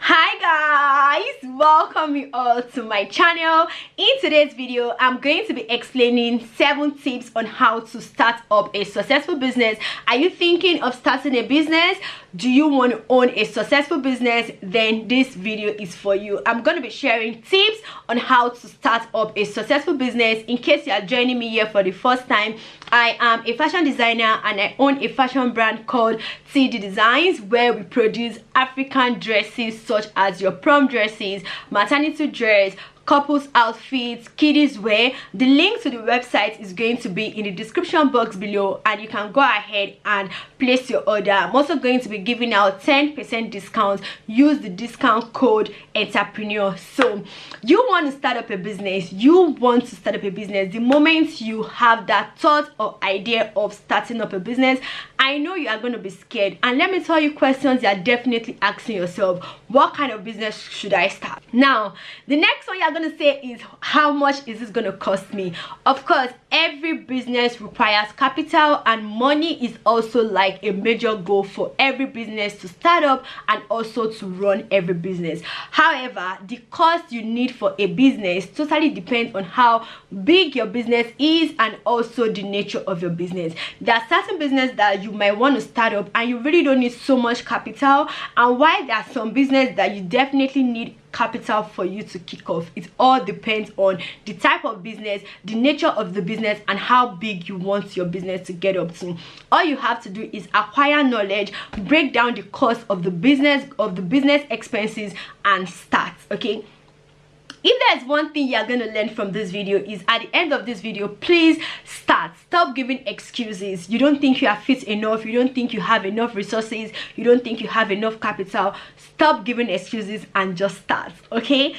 hi guys welcome you all to my channel. In today's video i'm going to be explaining seven tips on how to start up a successful business. Are you thinking of starting a business? Do you want to own a successful business? Then this video is for you. I'm going to be sharing tips on how to start up a successful business. In case you are joining me here for the first time i am a fashion designer and i own a fashion brand called td designs where we produce african dresses such as your prom dresses maternity dress couples outfits kiddies wear. The link to the website is going to be in the description box below and you can go ahead and place your order. I'm also going to be giving out 10 percent discount. Use the discount code entrepreneur. So you want to start up a business you want to start up a business. The moment you have that thought or idea of starting up a business i know you are going to be scared. And let me tell you questions you are definitely asking yourself. What kind of business should i start? Now the next one you're gonna say is how much is this gonna cost me? Of course every business requires capital and money is also like a major goal for every business to start up and also to run every business. However the cost you need for a business totally depends on how big your business is and also the nature of your business. There are certain business that you might want to start up and you really don't need so much capital and while there are some business that you definitely need capital for you to kick off. It all depends on the type of business the nature of the business and how big you want your business to get up to. All you have to do is acquire knowledge break down the cost of the business of the business expenses and start okay? If there's one thing you're going to learn from this video is at the end of this video please start. Stop giving excuses. You don't think you are fit enough. You don't think you have enough resources. You don't think you have enough capital. Stop giving excuses and just start okay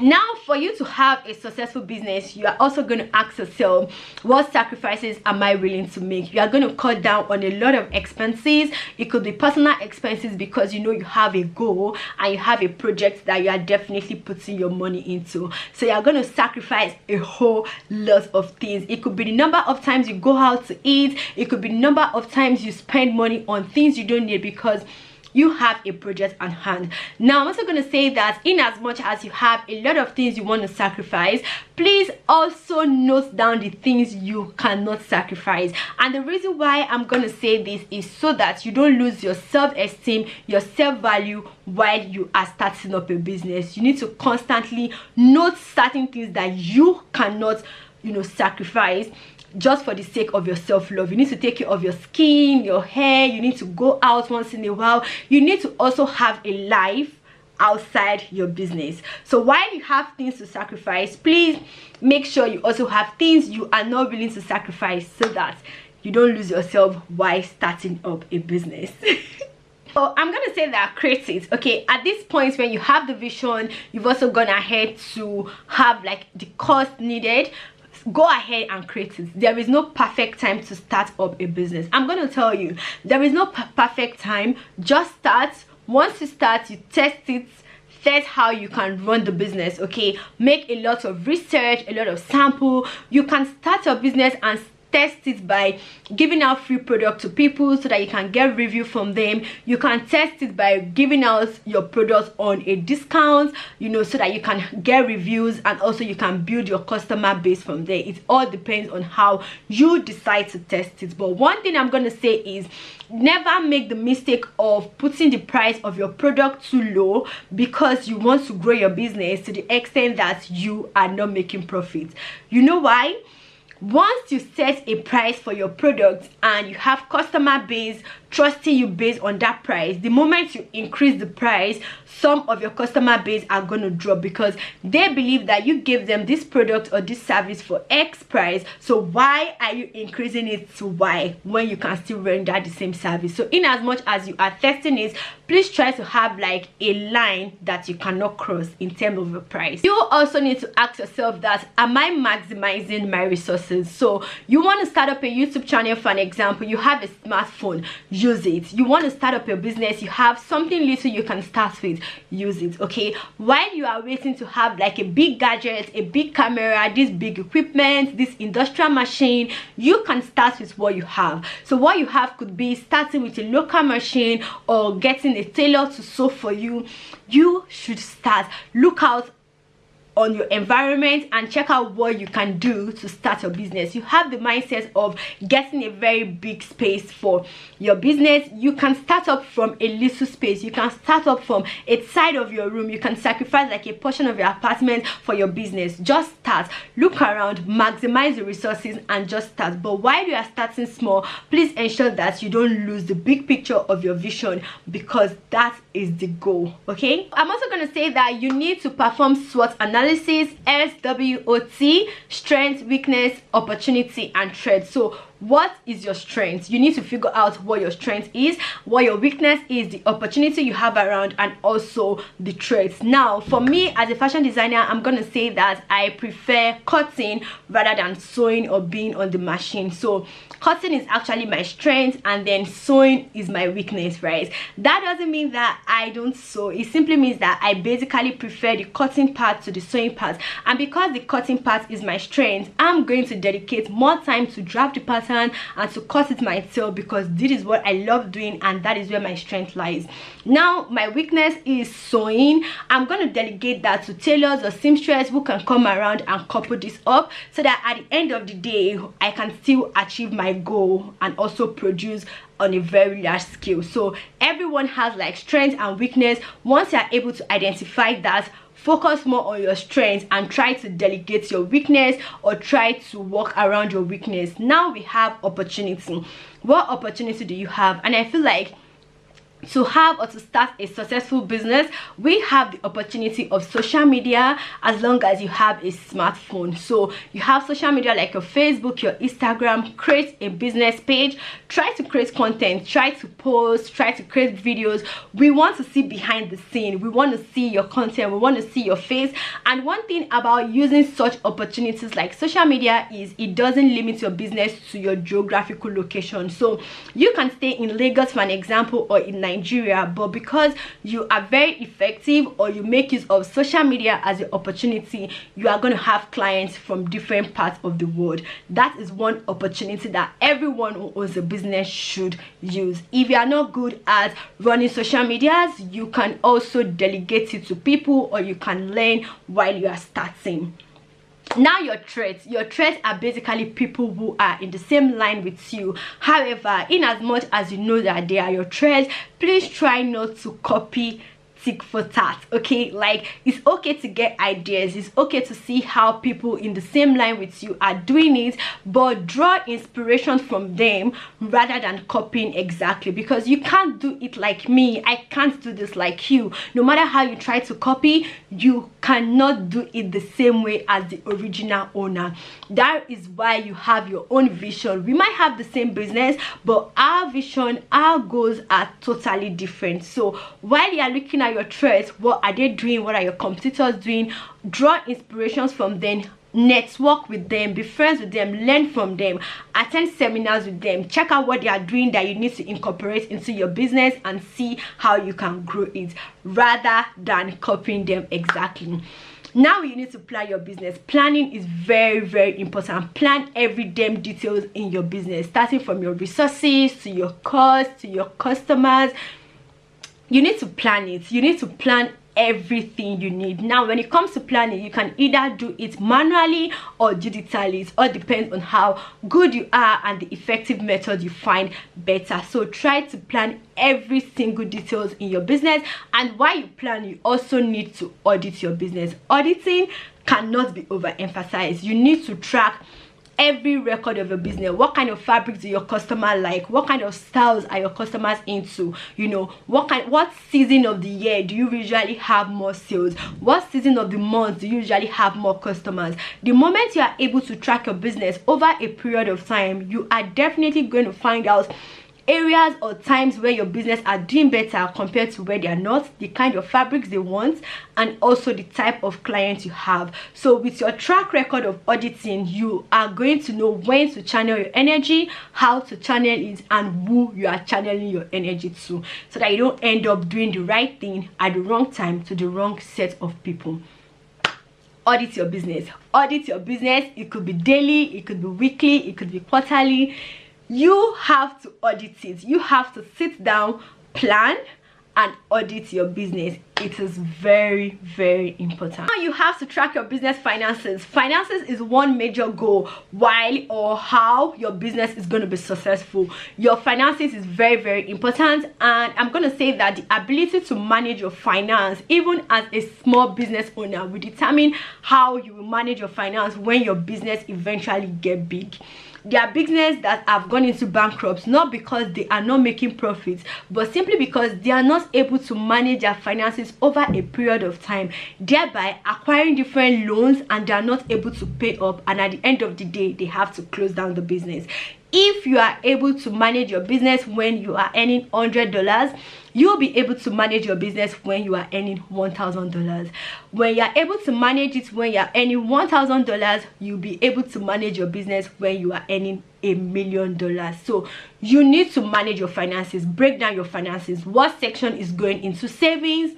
now for you to have a successful business you are also going to ask yourself what sacrifices am i willing to make? You are going to cut down on a lot of expenses. It could be personal expenses because you know you have a goal and you have a project that you are definitely putting your money into. So you are going to sacrifice a whole lot of things. It could be the number of times you go out to eat. It could be the number of times you spend money on things you don't need because you have a project at hand. Now i'm also going to say that in as much as you have a lot of things you want to sacrifice please also note down the things you cannot sacrifice. And the reason why i'm going to say this is so that you don't lose your self-esteem your self-value while you are starting up a business. You need to constantly note certain things that you cannot you know sacrifice just for the sake of your self-love. You need to take care of your skin your hair. You need to go out once in a while. You need to also have a life outside your business. So while you have things to sacrifice please make sure you also have things you are not willing to sacrifice so that you don't lose yourself while starting up a business. So I'm gonna say that create. Okay, at this point when you have the vision, you've also gone ahead to have like the cost needed go ahead and create it. There is no perfect time to start up a business. I'm going to tell you there is no perfect time. Just start. Once you start you test it. That's how you can run the business okay? Make a lot of research a lot of sample. You can start your business and test it by giving out free product to people so that you can get review from them. You can test it by giving out your products on a discount you know so that you can get reviews and also you can build your customer base from there. It all depends on how you decide to test it. But one thing i'm to say is never make the mistake of putting the price of your product too low because you want to grow your business to the extent that you are not making profit. You know why once you set a price for your product and you have customer base trusting you based on that price the moment you increase the price some of your customer base are going to drop because they believe that you gave them this product or this service for x price. So why are you increasing it to y when you can still render the same service? So in as much as you are testing it please try to have like a line that you cannot cross in terms of a price. You also need to ask yourself that am i maximizing my resources so you want to start up a youtube channel for an example you have a smartphone use it. You want to start up your business you have something little you can start with use it okay? While you are waiting to have like a big gadget a big camera this big equipment this industrial machine you can start with what you have. So what you have could be starting with a local machine or getting a tailor to sew for you. You should start. Look out on your environment and check out what you can do to start your business. You have the mindset of getting a very big space for your business. You can start up from a little space. You can start up from a side of your room. You can sacrifice like a portion of your apartment for your business. Just start. Look around. Maximize the resources and just start. But while you are starting small please ensure that you don't lose the big picture of your vision because that is the goal okay? I'm also going to say that you need to perform SWOT analysis SWOT strength weakness opportunity and threat. So what is your strength? You need to figure out what your strength is what your weakness is the opportunity you have around and also the traits. Now for me as a fashion designer i'm gonna say that i prefer cutting rather than sewing or being on the machine. So cutting is actually my strength and then sewing is my weakness right? That doesn't mean that i don't sew. It simply means that i basically prefer the cutting part to the sewing part. And because the cutting part is my strength i'm going to dedicate more time to draft the pattern pattern and to cut it myself because this is what i love doing and that is where my strength lies. Now my weakness is sewing. I'm going to delegate that to tailors or seamstress who can come around and couple this up so that at the end of the day i can still achieve my goal and also produce on a very large scale. So everyone has like strength and weakness. Once you're able to identify that focus more on your strengths and try to delegate your weakness or try to work around your weakness. Now we have opportunity. What opportunity do you have? And i feel like to have or to start a successful business we have the opportunity of social media as long as you have a smartphone. So you have social media like your facebook your instagram create a business page try to create content try to post try to create videos. We want to see behind the scene. We want to see your content. We want to see your face. And one thing about using such opportunities like social media is it doesn't limit your business to your geographical location. So you can stay in lagos for an example or in nigeria but because you are very effective or you make use of social media as an opportunity you are going to have clients from different parts of the world. That is one opportunity that everyone who owns a business should use. If you are not good at running social medias you can also delegate it to people or you can learn while you are starting now your traits your traits are basically people who are in the same line with you. However in as much as you know that they are your traits please try not to copy tick for tat okay? Like it's okay to get ideas. It's okay to see how people in the same line with you are doing it but draw inspiration from them rather than copying exactly because you can't do it like me. I can't do this like you. No matter how you try to copy you cannot do it the same way as the original owner. That is why you have your own vision. We might have the same business but our vision our goals are totally different. So while you are looking at your threats what are they doing what are your competitors doing. Draw inspirations from them network with them be friends with them learn from them attend seminars with them. Check out what they are doing that you need to incorporate into your business and see how you can grow it rather than copying them exactly. Now you need to plan your business. Planning is very very important. Plan every damn details in your business starting from your resources to your cost to your customers you need to plan it. You need to plan everything you need. Now when it comes to planning you can either do it manually or digitally. It all depends on how good you are and the effective method you find better. So try to plan every single details in your business. And while you plan you also need to audit your business. Auditing cannot be overemphasized. You need to track every record of your business. What kind of fabrics do your customer like? What kind of styles are your customers into? You know what kind what season of the year do you usually have more sales? What season of the month do you usually have more customers? The moment you are able to track your business over a period of time you are definitely going to find out areas or times where your business are doing better compared to where they are not the kind of fabrics they want and also the type of clients you have. So with your track record of auditing you are going to know when to channel your energy how to channel it and who you are channeling your energy to so that you don't end up doing the right thing at the wrong time to the wrong set of people. Audit your business. Audit your business. It could be daily it could be weekly it could be quarterly you have to audit it. You have to sit down plan and audit your business. It is very very important. Now you have to track your business finances. Finances is one major goal while or how your business is going to be successful. Your finances is very very important and i'm going to say that the ability to manage your finance even as a small business owner will determine how you will manage your finance when your business eventually get big there are business that have gone into bankruptcy not because they are not making profits but simply because they are not able to manage their finances over a period of time thereby acquiring different loans and they are not able to pay up and at the end of the day they have to close down the business. If you are able to manage your business when you are earning hundred dollars you'll be able to manage your business when you are earning one thousand dollars. When you are able to manage it when you are earning one thousand dollars you'll be able to manage your business when you are earning a million dollars. So you need to manage your finances. Break down your finances. What section is going into savings?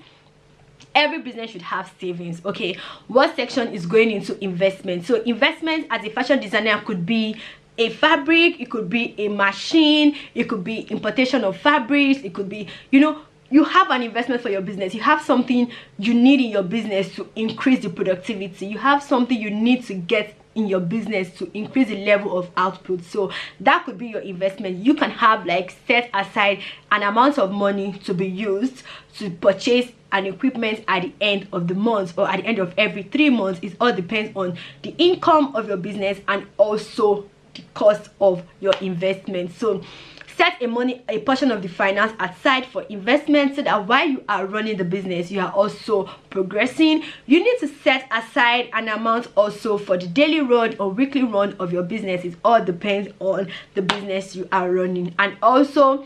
Every business should have savings okay? What section is going into investment? So investment as a fashion designer could be a fabric it could be a machine it could be importation of fabrics it could be you know you have an investment for your business. You have something you need in your business to increase the productivity. You have something you need to get in your business to increase the level of output. So that could be your investment. You can have like set aside an amount of money to be used to purchase an equipment at the end of the month or at the end of every three months. It all depends on the income of your business and also cost of your investment. So set a money a portion of the finance aside for investment so that while you are running the business you are also progressing. You need to set aside an amount also for the daily run or weekly run of your business. It all depends on the business you are running. And also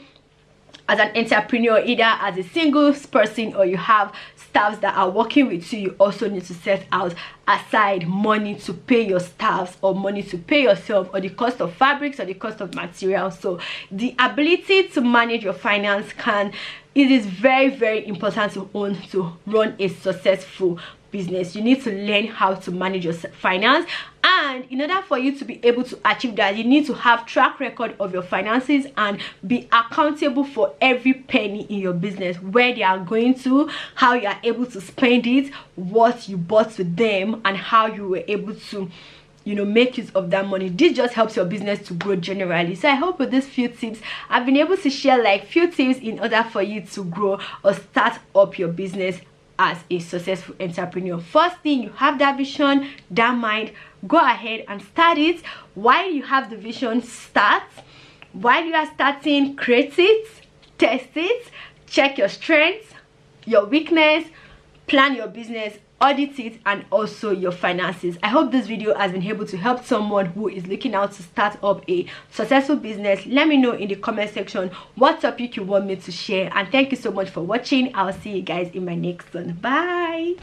as an entrepreneur either as a single person or you have staffs that are working with you you also need to set out aside money to pay your staffs or money to pay yourself or the cost of fabrics or the cost of materials. So the ability to manage your finance can it is very very important to own to run a successful business you need to learn how to manage your finance. And in order for you to be able to achieve that you need to have track record of your finances and be accountable for every penny in your business where they are going to how you are able to spend it what you bought with them and how you were able to you know make use of that money. This just helps your business to grow generally. So i hope with these few tips i've been able to share like few tips in order for you to grow or start up your business as a successful entrepreneur. First thing you have that vision that mind go ahead and start it. While you have the vision start. While you are starting create it test it check your strengths your weakness plan your business audit it and also your finances. I hope this video has been able to help someone who is looking out to start up a successful business. Let me know in the comment section what topic you want me to share. And thank you so much for watching. I'll see you guys in my next one. Bye